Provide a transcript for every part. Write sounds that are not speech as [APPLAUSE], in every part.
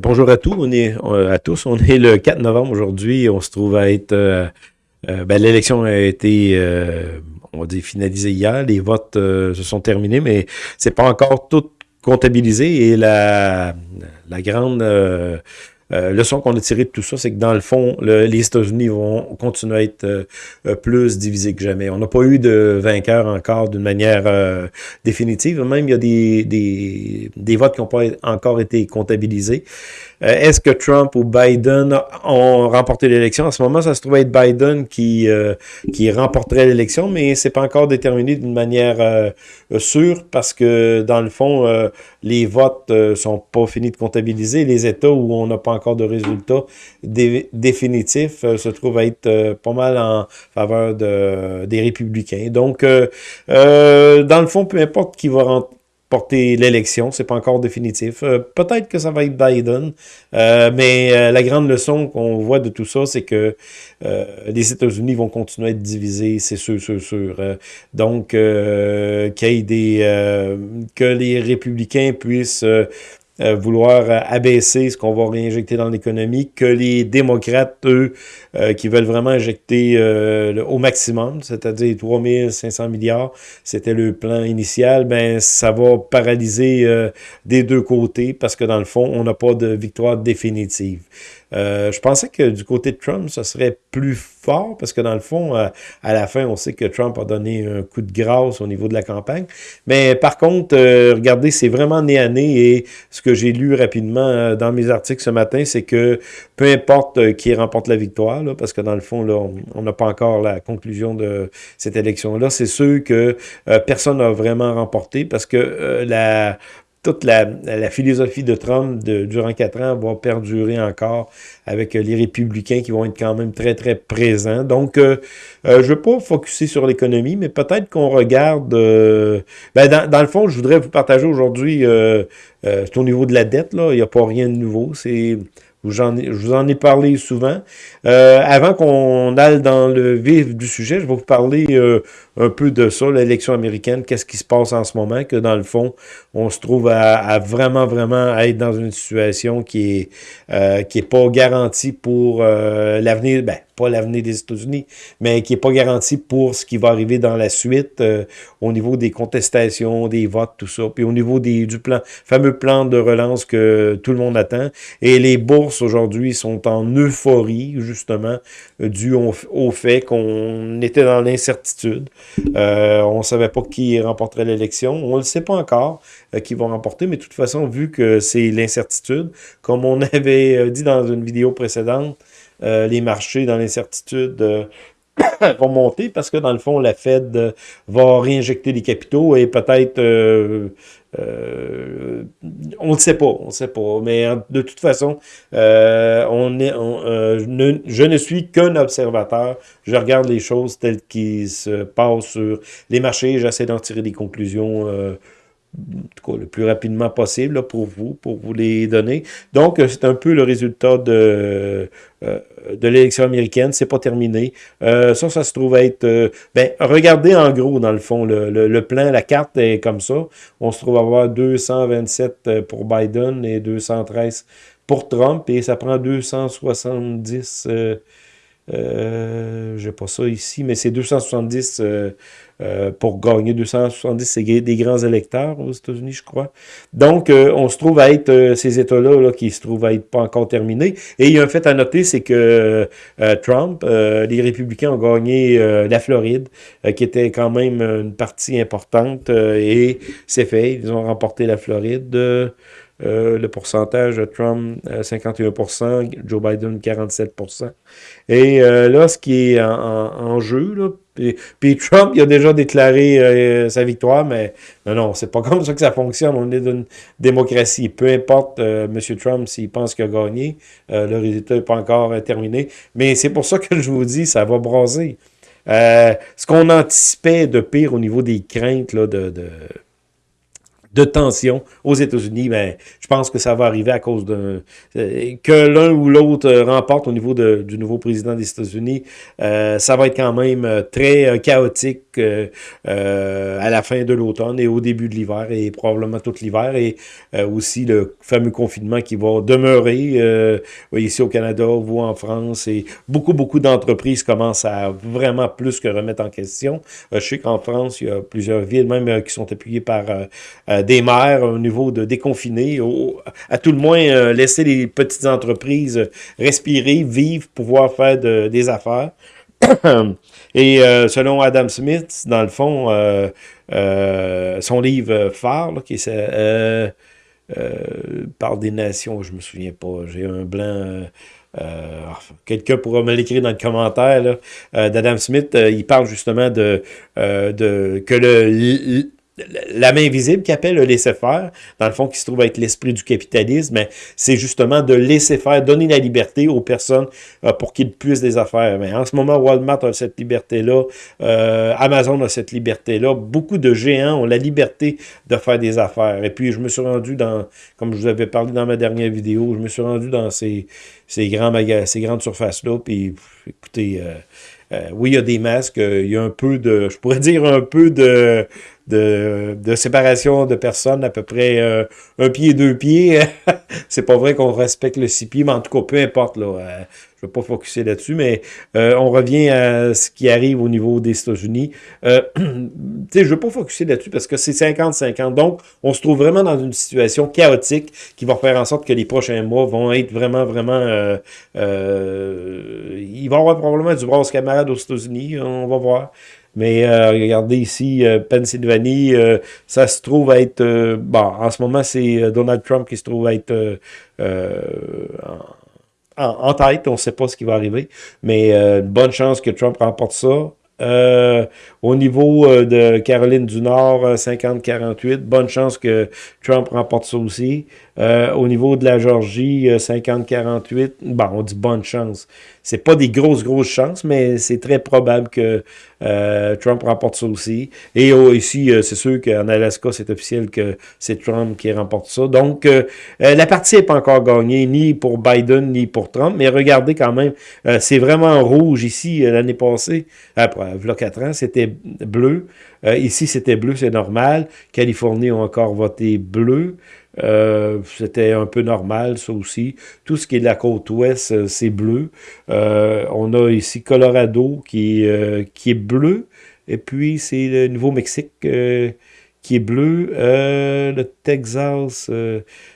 bonjour à tous. On est à tous. On est le 4 novembre aujourd'hui. On se trouve à être. Euh, euh, ben, l'élection a été, euh, on dire, finalisée hier. Les votes se sont terminés, mais c'est pas encore tout comptabilisé. Et la, la grande euh, le son qu'on a tiré de tout ça, c'est que dans le fond, les États-Unis vont continuer à être euh, euh, plus divisés que jamais. On n'a pas eu de vainqueur encore d'une manière définitive. Même, il y a des, des, des votes qui n'ont pas encore été comptabilisés. Est-ce que Trump ou Biden ont remporté l'élection? En ce moment, ça se trouve être Biden qui, qui remporterait l'élection, mais c'est pas encore déterminé d'une manière sûre parce que, dans le fond, les votes sont pas finis de comptabiliser. Les États où on n'a pas encore de résultats définitifs, euh, se trouve être euh, pas mal en faveur de, des républicains. Donc, euh, dans le fond, peu importe qui va remporter l'élection, c'est pas encore définitif. Peut-être que ça va être Biden, mais la grande leçon qu'on voit de tout ça, c'est que les États-Unis vont continuer à être divisés, c'est sûr, sûr, sûr. donc, qu'il y ait des... que les républicains puissent euh, vouloir euh, abaisser ce qu'on va réinjecter dans l'économie, que les démocrates, eux, euh, qui veulent vraiment injecter au maximum, c'est-à-dire 3500 milliards, c'était le plan initial, ben ça va paralyser des deux côtés parce que dans le fond, on n'a pas de victoire définitive. Euh, je pensais que du côté de Trump, ça serait plus fort, parce que dans le fond, euh, à la fin, on sait que Trump a donné un coup de grâce au niveau de la campagne. Mais par contre, euh, regardez, c'est vraiment né à nez, et ce que j'ai lu rapidement dans mes articles ce matin, c'est que peu importe qui remporte la victoire, parce que dans le fond, là, on n'a pas encore la conclusion de cette élection-là, c'est sûr que personne n'a vraiment remporté, parce que la toute la, philosophie de Trump de, durant quatre ans va perdurer encore avec les républicains qui vont être quand même très, très présents. Donc, euh, euh, je ne veux pas focuser sur l'économie, mais peut-être qu'on regarde... Euh, ben dans, dans, le fond, je voudrais vous partager aujourd'hui, c'est au niveau de la dette, là, il n'y a pas rien de nouveau. C'est je vous en ai parlé souvent. Euh, avant qu'on aille dans le vif du sujet, je vais vous parler euh, un peu de ça, l'élection américaine, qu'est-ce qui se passe en ce moment, que dans le fond, on se trouve à, vraiment, vraiment être dans une situation qui est, euh, qui est pas garantie pour l'avenir, ben, pas l'avenir des États-Unis, mais qui n'est pas garanti pour ce qui va arriver dans la suite euh, au niveau des contestations, des votes, tout ça, puis au niveau des, du plan, fameux plan de relance que tout le monde attend. Et les bourses aujourd'hui sont en euphorie, justement, dû au, fait qu'on était dans l'incertitude. Euh, on ne savait pas qui remporterait l'élection. On ne le sait pas encore euh, qui vont remporter, mais de toute façon, vu que c'est l'incertitude, comme on [LAUGHS] avait dit dans une vidéo précédente, euh, les marchés dans l'incertitude euh, [COUGHS] vont monter parce que dans le fond, la Fed euh, va réinjecter des capitaux et peut-être on ne sait pas, on ne sait pas. Mais de toute façon, on est, je ne suis qu'un observateur. Je regarde les choses telles qu'elles se passent sur les marchés. J'essaie d'en tirer des conclusions le plus rapidement possible pour vous, pour vous les donner. Donc, euh, c'est un peu le résultat de, euh, de l'élection américaine. C'est pas terminé. Euh, ça, ça se trouve être... ben, regardez en gros, dans le fond, le, le, plan, la carte est comme ça. On se trouve avoir 227 pour Biden et 213 pour Trump, et ça prend 270... Euh, j'ai pas ça ici, mais c'est 270 euh, euh, pour gagner. 270, c'est des grands électeurs aux États-Unis, je crois. Donc, euh, on se trouve à être ces États-là là, qui se trouvent à être pas encore terminés. Et il y a un fait à noter, c'est que Trump, les républicains ont gagné la Floride, qui était quand même une partie importante, et c'est fait. Ils ont remporté la Floride. Euh, le pourcentage Trump, 51%, euh, Joe Biden, 47%. Et euh, là, ce qui est en, jeu, là, puis, Trump, il a déjà déclaré sa victoire, mais non, non, c'est pas comme ça que ça fonctionne. On est dans une démocratie. Peu importe M. Trump s'il pense qu'il a gagné, le résultat n'est pas encore terminé. Mais c'est pour ça que je vous dis, ça va braser. ce qu'on anticipait de pire au niveau des craintes là, de de tension aux États-Unis, ben, je pense que ça va arriver à cause de euh, que l'un ou l'autre remporte au niveau de, du nouveau président des États-Unis. Euh, ça va être quand même euh, très chaotique à la fin de l'automne et au début de l'hiver et probablement tout l'hiver et aussi le fameux confinement qui va demeurer ici au Canada ou en France et beaucoup, beaucoup d'entreprises commencent à vraiment plus que remettre en question. je sais qu'en France, il y a plusieurs villes même qui sont appuyées par des maires au niveau de déconfiner, à tout le moins euh, laisser les petites entreprises respirer, vivre, pouvoir faire des affaires. [COUGHS] Et euh, selon Adam Smith, dans le fond, euh, son livre phare, qui est par des nations, je me souviens pas, j'ai un blanc... Quelqu'un pourra me l'écrire dans le commentaire d'Adam Smith. il parle justement de que le, la main invisible qui appelle le laisser-faire, dans le fond, qui se trouve être l'esprit du capitalisme, c'est justement de laisser faire, donner la liberté aux personnes euh, pour qu'ils puissent des affaires. Mais en ce moment, Walmart a cette liberté-là, euh, Amazon a cette liberté-là, beaucoup de géants ont la liberté de faire des affaires. Et puis, je me suis rendu dans, comme je vous avais parlé dans ma dernière vidéo, je me suis rendu dans ces, ces, grands ces grandes surfaces-là, puis écoutez... Euh, oui, il y a des masques, il y a un peu de, je pourrais [LAUGHS] dire un peu de, de, de, séparation de personnes, à peu près euh, un pied, deux pieds. [LAUGHS] c'est pas vrai qu'on respecte le six mais en tout cas, peu importe. Là, euh, je vais pas focuser là-dessus, mais euh, on revient à ce qui arrive au niveau des États-Unis. [CLEARS THROAT] Je ne veux pas focuser là-dessus parce que c'est 50-50. Donc, on se trouve vraiment dans une situation chaotique qui va faire en sorte que les prochains mois vont être vraiment, vraiment... il va y avoir probablement du bronze camarade aux États-Unis, on va voir. Mais euh, regardez ici, euh, Pennsylvanie, euh, ça se trouve être... bon, en ce moment, c'est Donald Trump qui se trouve être en, en, tête. On ne sait pas ce qui va arriver. Mais bonne chance que Trump remporte ça. au niveau de Caroline du Nord, 50-48, bonne chance que Trump remporte ça aussi. Au niveau de la Georgie, 50-48, bon, on dit bonne chance. C'est pas des grosses, grosses chances, mais c'est très probable que euh, Trump remporte ça aussi. Et oh, ici, euh, c'est sûr qu'en Alaska, c'est officiel que c'est Trump qui remporte ça. Donc, euh, la partie n'est pas encore gagnée, ni pour Biden, ni pour Trump. Mais regardez quand même, c'est vraiment rouge ici l'année passée. Après, il y a 4 ans, c'était bleu. ici, c'était bleu, c'est normal. Californie ont encore voté bleu. Euh, c'était un peu normal, ça aussi. Tout ce qui est de la côte ouest, euh, c'est bleu. Euh, on a ici Colorado qui, qui est bleu. Et puis, c'est le Nouveau-Mexique qui est bleu. le Texas,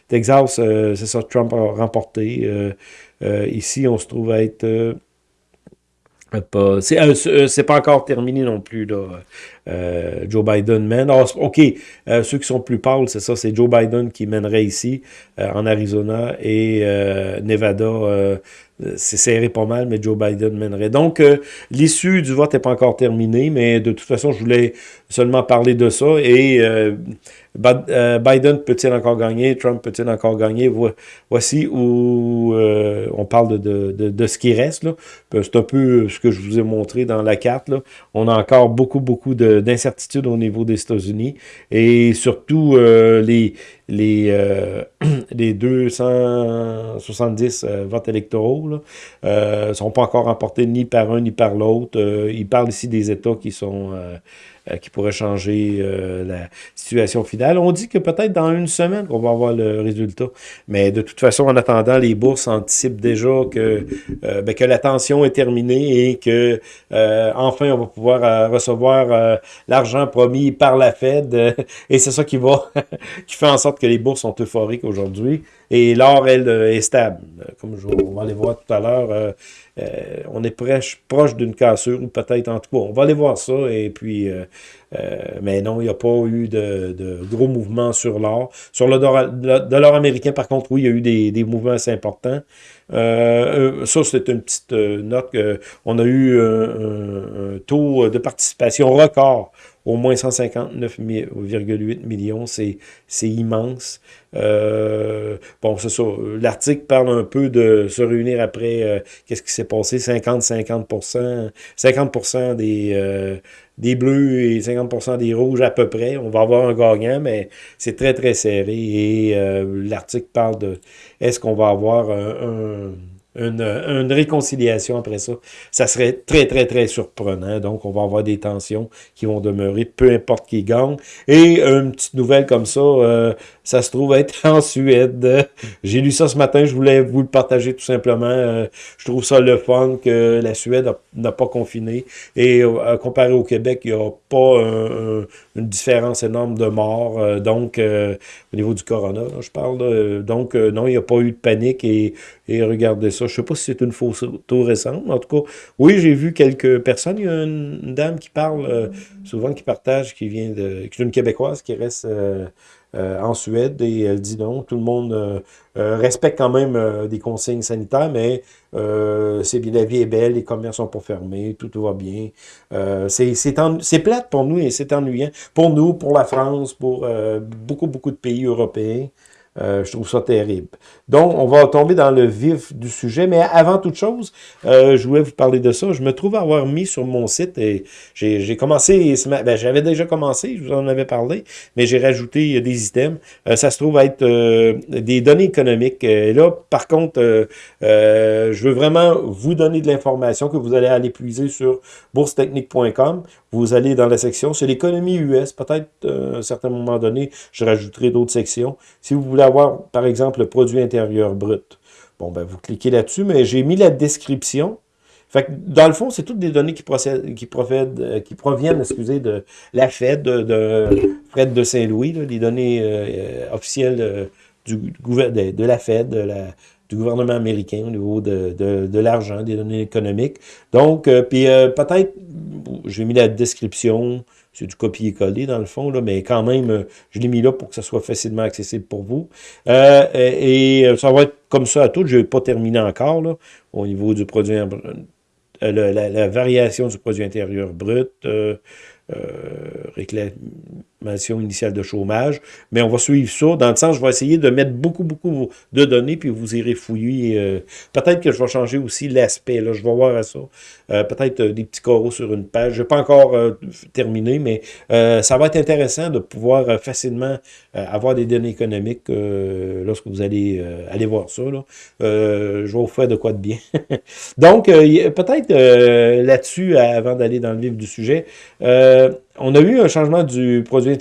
Texas c'est ça, Trump a remporté. ici, on se trouve à être... C'est pas encore terminé non plus, là. Euh, Joe Biden mène. Ah, OK, euh, ceux qui sont plus pâles, c'est ça, c'est Joe Biden qui mènerait ici, euh, en Arizona, et Nevada, c'est serré pas mal, mais Joe Biden mènerait. Donc, l'issue du vote n'est pas encore terminée, mais de toute façon, je voulais seulement parler de ça, et Biden peut-il encore gagner, Trump peut-il encore gagner, voici où on parle de, de, de, ce qui reste, c'est un peu ce que je vous ai montré dans la carte, là. on a encore beaucoup, beaucoup de d'incertitude au niveau des États-Unis et surtout euh, les, les, euh, [CLEARS THROAT] les 270 euh, votes électoraux ne sont pas encore remportés ni par un ni par l'autre. il parle ici des États qui sont euh, qui pourrait changer euh, la situation finale. On dit que peut-être dans une semaine qu'on va avoir le résultat. Mais de toute façon, en attendant, les bourses anticipent déjà que, euh, ben, que la tension est terminée et que enfin on va pouvoir recevoir l'argent promis par la Fed. [LAUGHS] et c'est ça qui va [LAUGHS] qui fait en sorte que les bourses sont euphoriques aujourd'hui. Et l'or, elle, est stable. Comme je, on va aller voir tout à l'heure, euh, on est proche, d'une cassure, ou peut-être en tout cas, on va aller voir ça, et puis, euh, euh, mais non, il n'y a pas eu de, gros mouvements sur l'or. Sur le dollar, américain, par contre, oui, il y a eu des, mouvements assez importants. ça, c'est une petite note. on a eu un, taux de participation record au moins 159,8 millions, c'est immense. Euh, bon, c'est ça. L'article parle un peu de se réunir après, euh, qu'est-ce qui s'est passé, 50-50%, 50%, des, euh, des bleus et 50% des rouges à peu près. On va avoir un gagnant, mais c'est très, très serré. Et l'article parle de, est-ce qu'on va avoir un une, réconciliation après ça. Ça serait très, très, très surprenant. Donc, on va avoir des tensions qui vont demeurer, peu importe qui gagne. Et une petite nouvelle comme ça, euh, ça se trouve être [LAUGHS] en Suède. J'ai lu ça ce matin, je voulais vous le partager tout simplement. Euh, je trouve ça le fun que la Suède n'a pas confiné. Et euh, comparé au Québec, il n'y a pas une différence énorme de morts. donc, au niveau du corona, je parle. donc, non, il n'y a pas eu de panique. Et, et regardez ça, je sais pas si c'est une photo récente, mais en tout cas, oui, j'ai vu quelques personnes. Il y a une, dame qui parle euh, souvent, qui partage, qui vient de... qui est une Québécoise qui reste euh, euh, en Suède et elle dit non, tout le monde respecte quand même des consignes sanitaires, mais c'est la vie est belle, les commerces sont pas fermés, tout, va bien. c'est plate pour nous et c'est ennuyant. Pour nous, pour la France, pour beaucoup, beaucoup de pays européens. Euh, je trouve ça terrible. Donc, on va tomber dans le vif du sujet. Mais avant toute chose, euh, je voulais vous parler de ça. Je me trouve avoir mis sur mon site, et j'ai commencé, ben, j'avais déjà commencé, je vous en avais parlé, mais j'ai rajouté des items. Euh, ça se trouve être des données économiques. Et là, par contre, je veux vraiment vous donner de l'information que vous allez aller puiser sur boursetechnique.com. Vous allez dans la section, c'est l'économie US. Peut-être, à un certain moment donné, je rajouterai d'autres sections. Si vous voulez avoir, par exemple, le produit intérieur brut. Bon, ben, vous cliquez là-dessus, mais j'ai mis la description. Fait que, dans le fond, c'est toutes des données qui, procèdent, qui, euh, proviennent excusez, de la Fed, de, de Fred de Saint-Louis, les données euh, officielles du, de, de, la Fed, de la, du gouvernement américain au niveau de, de, l'argent, des données économiques. Donc, euh, puis peut-être, j'ai mis la description, c'est du copier-coller dans le fond, là, mais quand même, euh, je l'ai mis là pour que ça soit facilement accessible pour vous. Euh, et, euh, ça va être comme ça à tout. Je n'ai pas terminé encore là, au niveau du produit, la, la, variation du produit intérieur brut, réclamation initiale de chômage, mais on va suivre ça. Dans le sens, je vais essayer de mettre beaucoup, beaucoup de données, puis vous irez fouiller. Euh, peut-être que je vais changer aussi l'aspect, là, je vais voir à ça. Euh, peut-être euh, des petits coraux sur une page. Je n'ai pas encore terminé, mais ça va être intéressant de pouvoir facilement avoir des données économiques lorsque vous allez aller voir ça. Là. je vais vous faire de quoi de bien. [LAUGHS] Donc, peut-être là-dessus, avant d'aller dans le vif du sujet, on a eu un changement du produit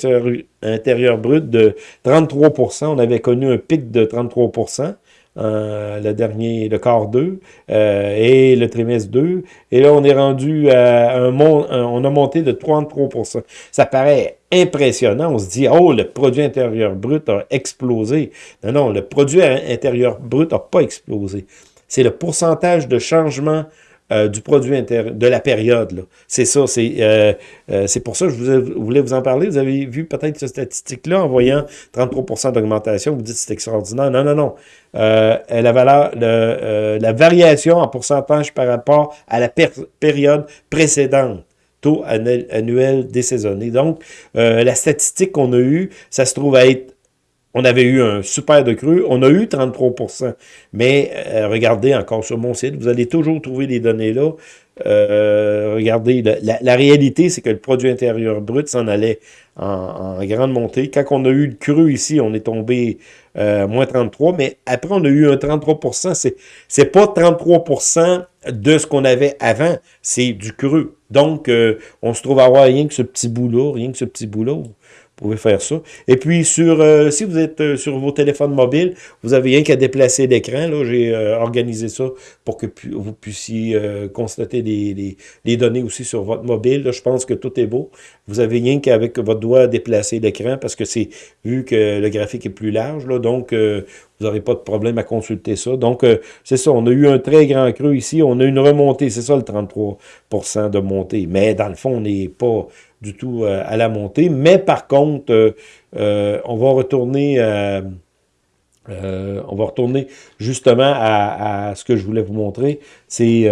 intérieur, brut de 33% On avait connu un pic de 33% euh, le dernier, le quart 2 euh, et le trimestre 2. Et là, on est rendu à un, on a monté de 33% Ça paraît impressionnant. On se dit, oh, le produit intérieur brut a explosé. Non, non, le produit intérieur brut n'a pas explosé. C'est le pourcentage de changement euh, du produit intérieur, de la période. C'est ça, euh, euh, c'est pour ça que je voulais vous en parler. Vous avez vu peut-être cette statistique-là en voyant 33% d'augmentation. Vous dites c'est extraordinaire. Non, non, non. la valeur, la variation en pourcentage par rapport à la période précédente taux annuel désaisonné. Donc, la statistique qu'on a eue, ça se trouve à être on avait eu un super de cru, on a eu 33% Mais euh, regardez encore sur mon site, vous allez toujours trouver les données là. Euh, regardez, la, réalité, c'est que le produit intérieur brut s'en allait en, grande montée. Quand on a eu le cru ici, on est tombé euh, moins 33%, mais après, on a eu un 33% C'est pas 33% de ce qu'on avait avant, c'est du cru. Donc, on se trouve à avoir rien que ce petit bout-là, rien que ce petit bout-là pouvez faire ça. Et puis, sur euh, si vous êtes euh, sur vos téléphones mobiles, vous avez rien qu'à déplacer l'écran. Là, J'ai euh, organisé ça pour que vous puissiez constater les, les, données aussi sur votre mobile. Là, je pense que tout est beau. Vous avez rien qu'avec votre doigt déplacer l'écran parce que c'est vu que le graphique est plus large. Là, donc, vous n'aurez pas de problème à consulter ça. Donc, c'est ça. On a eu un très grand creux ici. On a une remontée. C'est ça le 33% de montée. Mais dans le fond, on n'est pas du tout euh, à la montée. Mais par contre, euh, euh, on va retourner... on va retourner justement à, ce que je voulais vous montrer. C'est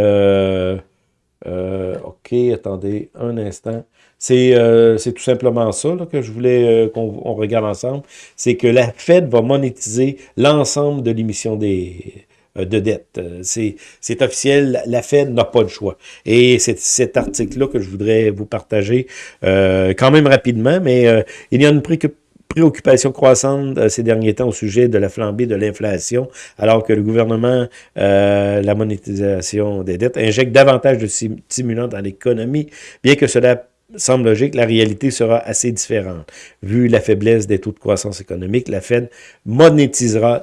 OK, attendez un instant. C'est tout simplement ça que je voulais qu'on regarde ensemble. C'est que la Fed va monétiser l'ensemble de l'émission des de dette. C'est officiel, la Fed n'a pas de choix. Et c'est cet article-là que je voudrais vous partager quand même rapidement, mais il y a une préoccupation préoccupation croissante euh, ces derniers temps au sujet de la flambée de l'inflation, alors que le gouvernement, euh, la monétisation des dettes, injecte davantage de stimulants dans l'économie, bien que cela semble logique, la réalité sera assez différente. Vu la faiblesse des taux de croissance économique, la Fed monétisera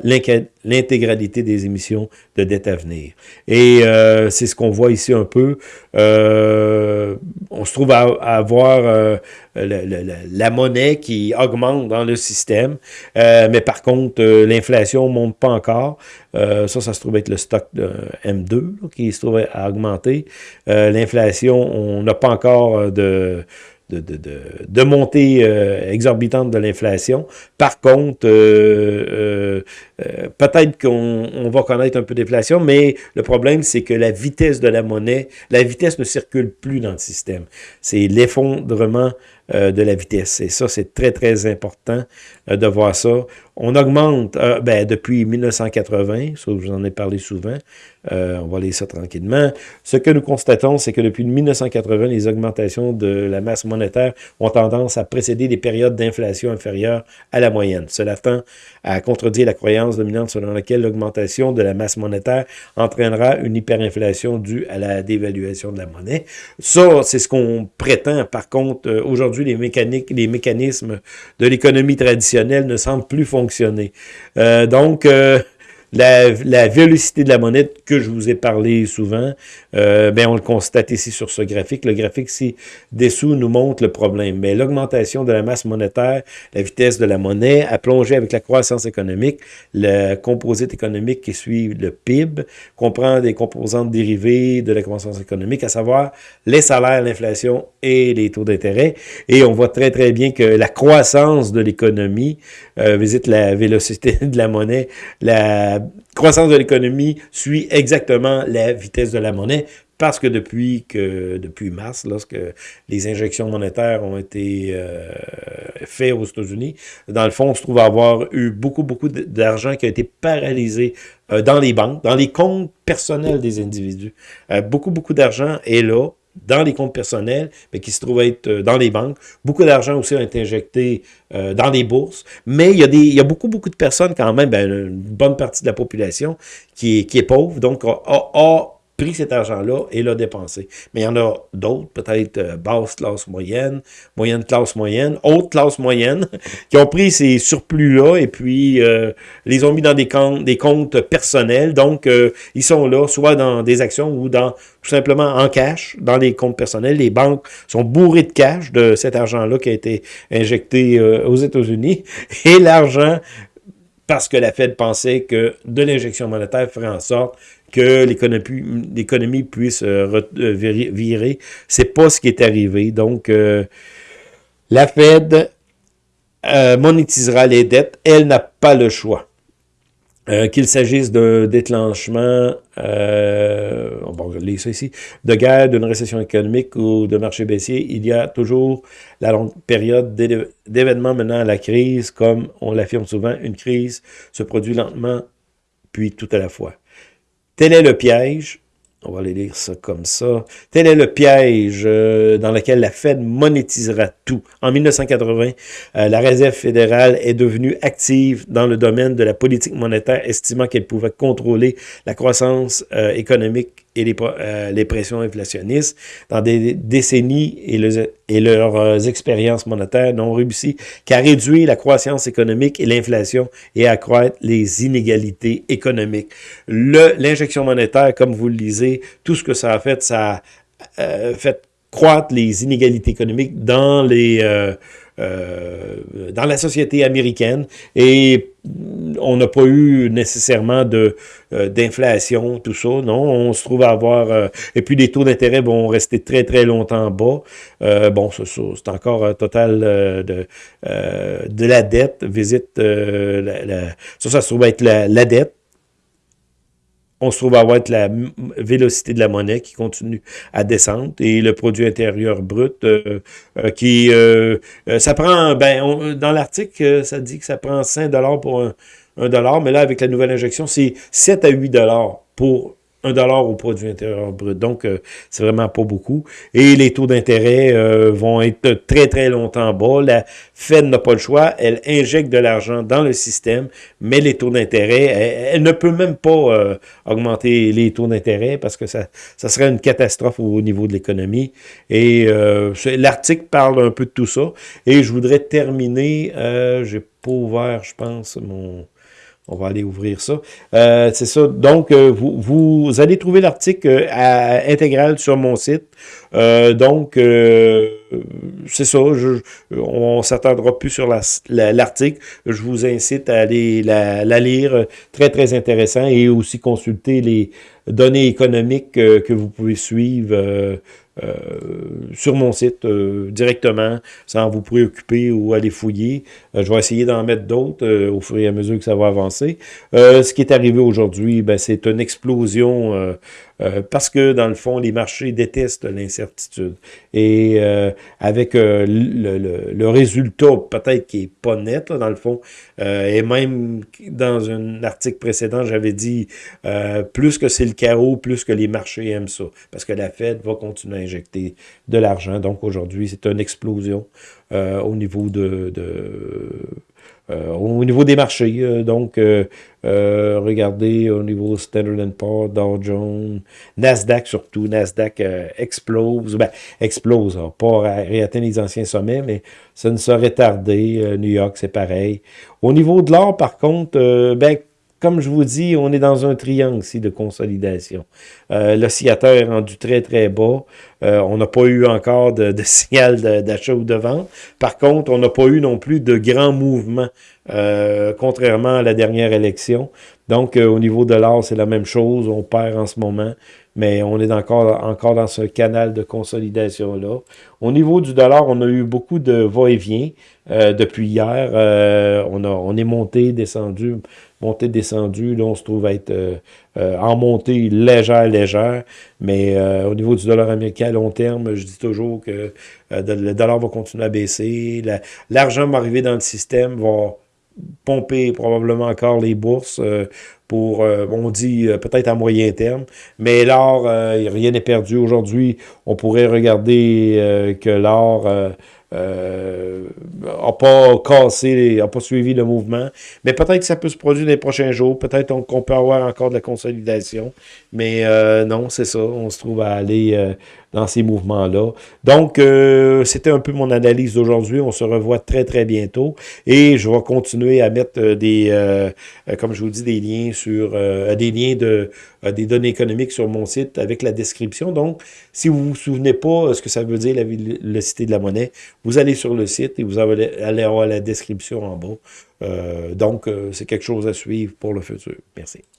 l'intégralité des émissions de dette à venir. Et euh, c'est ce qu'on voit ici un peu. Euh, on se trouve à, avoir euh, la, monnaie qui augmente dans le système, mais par contre, l'inflation ne monte pas encore. ça, ça se trouve être le stock de M2 qui se trouve à augmenter. L'inflation, on n'a pas encore de de, montée euh, exorbitante de l'inflation. Par contre, euh, euh, peut-être qu'on va connaître un peu d'inflation, mais le problème, c'est que la vitesse de la monnaie, la vitesse ne circule plus dans le système. C'est l'effondrement de la vitesse. Et ça, c'est très, très important de voir ça. On augmente ben, depuis 1980, ça, je vous en ai parlé souvent, euh, on va aller ça tranquillement. Ce que nous constatons, c'est que depuis 1980, les augmentations de la masse monétaire ont tendance à précéder des périodes d'inflation inférieures à la moyenne. Cela tend à contredire la croyance dominante selon laquelle l'augmentation de la masse monétaire entraînera une hyperinflation due à la dévaluation de la monnaie. Ça, c'est ce qu'on prétend. Par contre, euh, les, mécaniques, les mécanismes de l'économie traditionnelle ne semblent plus fonctionner. Euh, donc, la, la, vélocité de la monnaie que je vous ai parlé souvent, euh, ben on le constate ici sur ce graphique. Le graphique ci-dessous nous montre le problème. Mais l'augmentation de la masse monétaire, la vitesse de la monnaie a plongé avec la croissance économique. Le composite économique qui suit le PIB comprend des composantes dérivées de la croissance économique, à savoir les salaires, l'inflation et les taux d'intérêt. Et on voit très très bien que la croissance de l'économie euh, visite la vélocité [LAUGHS] de la monnaie, la croissance de l'économie suit exactement la vitesse de la monnaie parce que depuis que depuis mars, lorsque les injections monétaires ont été euh, faites aux États-Unis, dans le fond, on se trouve avoir eu beaucoup, beaucoup d'argent qui a été paralysé euh, dans les banques, dans les comptes personnels des individus. Euh, beaucoup, beaucoup d'argent est là, dans les comptes personnels, mais qui se trouvent être euh, dans les banques. Beaucoup d'argent aussi a été injecté euh, dans les bourses. Mais il y, a beaucoup, beaucoup de personnes quand même, ben, une bonne partie de la population qui est, pauvre, donc a pris cet argent-là et l'a dépensé. Mais il y en a d'autres, peut-être euh, basse classe moyenne, moyenne classe moyenne, haute classe moyenne, [LAUGHS] qui ont pris ces surplus-là et puis euh, les ont mis dans des comptes, des comptes personnels. Donc, euh, ils sont là, soit dans des actions ou dans tout simplement en cash, dans les comptes personnels. Les banques sont bourrées de cash de cet argent-là qui a été injecté aux États-Unis. [LAUGHS] Et l'argent parce que la Fed pensait que de l'injection monétaire ferait en sorte que l'économie puisse euh, euh, virer. C'est pas ce qui est arrivé. Donc, euh, la Fed monétisera les dettes. Elle n'a pas le choix. Qu'il s'agisse d'un déclenchement, on va lire ça ici, de guerre, d'une récession économique ou de marché baissier, il y a toujours la longue période d'événements menant à la crise, comme on l'affirme souvent, une crise se produit lentement, puis tout à la fois. Tel est le piège, on va aller lire ça comme ça, tel est le piège euh, dans lequel la Fed monétisera tout. En 1980, euh, la Réserve fédérale est devenue active dans le domaine de la politique monétaire, estimant qu'elle pouvait contrôler la croissance euh, économique et les, euh, les, pressions inflationnistes dans des décennies et, et leurs euh, expériences monétaires n'ont réussi qu'à réduire la croissance économique et l'inflation et à accroître les inégalités économiques. L'injection monétaire, comme vous le lisez, tout ce que ça a fait, ça a euh, fait croître les inégalités économiques dans les dans la société américaine et on n'a pas eu nécessairement de euh, d'inflation, tout ça, non, on se trouve à avoir, euh, et puis les taux d'intérêt vont rester très très longtemps bas, bon, c'est encore un total de, de la dette, visite, la, ça, ça se trouve être la, la dette, on se trouve à avoir la vélocité de la monnaie qui continue à descendre et le produit intérieur brut euh, euh, qui... Euh, ça prend... ben Dans l'article, ça dit que ça prend 5 pour un, un dollar, mais là, avec la nouvelle injection, c'est 7 à 8 dollars pour un dollar au produit intérieur brut. Donc, euh, c'est vraiment pas beaucoup. Et les taux d'intérêt euh, vont être très, très longtemps bas. La Fed n'a pas le choix. Elle injecte de l'argent dans le système, mais les taux d'intérêt, elle, ne peut même pas euh, augmenter les taux d'intérêt parce que ça, ça serait une catastrophe au niveau de l'économie. Et l'article parle un peu de tout ça. Et je voudrais terminer, j'ai pas ouvert, je pense, mon on va aller ouvrir ça. Euh, c'est ça. Donc, euh, vous, vous, allez trouver l'article euh, intégral sur mon site. donc, c'est ça. Je, on ne s'attendra plus sur l'article. je vous incite à aller la, la, lire. Très, très intéressant. Et aussi consulter les données économiques que vous pouvez suivre sur mon site euh, directement, sans vous préoccuper ou aller fouiller. Euh, je vais essayer d'en mettre d'autres au fur et à mesure que ça va avancer. ce qui est arrivé aujourd'hui, ben, c'est une explosion euh, parce que, dans le fond, les marchés détestent l'incertitude. Et euh, avec euh, le, résultat, peut-être qui est pas net, dans le fond, et même dans un article précédent, j'avais dit, plus que c'est le chaos, plus que les marchés aiment ça. Parce que la Fed va continuer à injecter de l'argent. Donc, aujourd'hui, c'est une explosion au niveau de euh, au niveau des marchés, euh, donc, euh, regardez au niveau Standard Poor's, Dow Jones, Nasdaq surtout, Nasdaq explose, ben, explose, hein, pas réatteindre les anciens sommets, mais ça ne serait tardé. New York, c'est pareil. Au niveau de l'or, par contre, ben, comme je vous dis, on est dans un triangle ici de consolidation. Euh, L'oscillateur est rendu très, très bas. Euh, on n'a pas eu encore de, [LAUGHS] signal d'achat ou de vente. Par contre, on n'a pas eu non plus de grands mouvements, euh, contrairement à la dernière élection. Donc, au niveau de l'or, c'est la même chose. On perd en ce moment mais on est encore, dans ce canal de consolidation-là. Au niveau du dollar, on a eu beaucoup de va-et-vient depuis hier. On est monté, descendu, monté, descendu. Là, on se trouve être euh, en montée légère, légère. Mais au niveau du dollar américain à long terme, je dis toujours que le dollar va continuer à baisser. L'argent va arriver dans le système, va pomper probablement encore les bourses euh, pour, euh, on dit euh, peut-être à moyen terme, mais l'or, rien n'est perdu. Aujourd'hui, on pourrait regarder que l'or n'a pas cassé, n'a pas suivi le mouvement, mais peut-être que ça peut se produire les prochains jours, peut-être qu'on peut avoir encore de la consolidation, mais non, c'est ça, on se trouve à aller dans ces mouvements-là. Donc, euh, c'était un peu mon analyse d'aujourd'hui. On se revoit très, très bientôt. Et je vais continuer à mettre euh, des, euh, comme je vous dis, des liens sur des liens de des données économiques sur mon site avec la description. Donc, si vous vous souvenez pas ce que ça veut dire la vélocité de la monnaie, vous allez sur le site et vous allez avoir la description en bas. donc, c'est quelque chose à suivre pour le futur. Merci.